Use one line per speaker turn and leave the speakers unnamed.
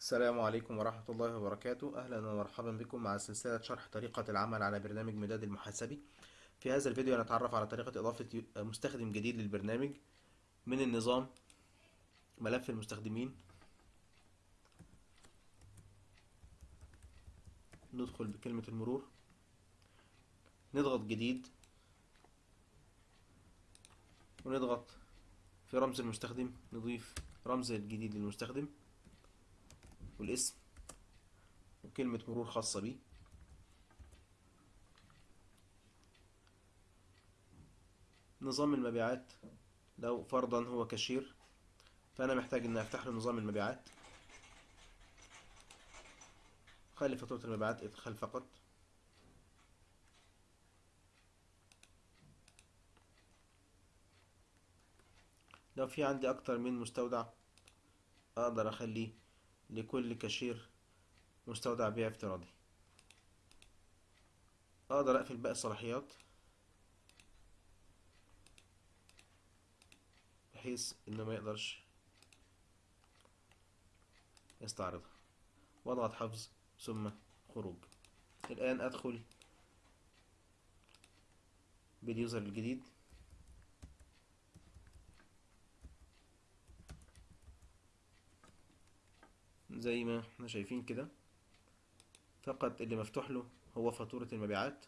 السلام عليكم ورحمة الله وبركاته. أهلا ومرحبا بكم مع سلسلة شرح طريقة العمل على برنامج مداد المحاسبي. في هذا الفيديو نتعرف على طريقة إضافة مستخدم جديد للبرنامج من النظام ملف المستخدمين. ندخل بكلمة المرور. نضغط جديد. ونضغط في رمز المستخدم. نضيف رمز الجديد للمستخدم. والاسم وكلمة مرور خاصة بيه. نظام المبيعات لو فرضا هو كاشير فأنا محتاج إن أفتح له نظام المبيعات. خلي فاتورة المبيعات ادخال فقط. لو في عندي أكتر من مستودع أقدر أخليه لكل كاشير مستودع بيع افتراضي. أقدر أقفل باقي الصلاحيات بحيث انه ما يقدرش يستعرضها. واضغط حفظ ثم خروج. الآن أدخل باليوزر الجديد. زي ما إحنا شايفين كده. فقط اللي مفتوح له هو فاتورة المبيعات.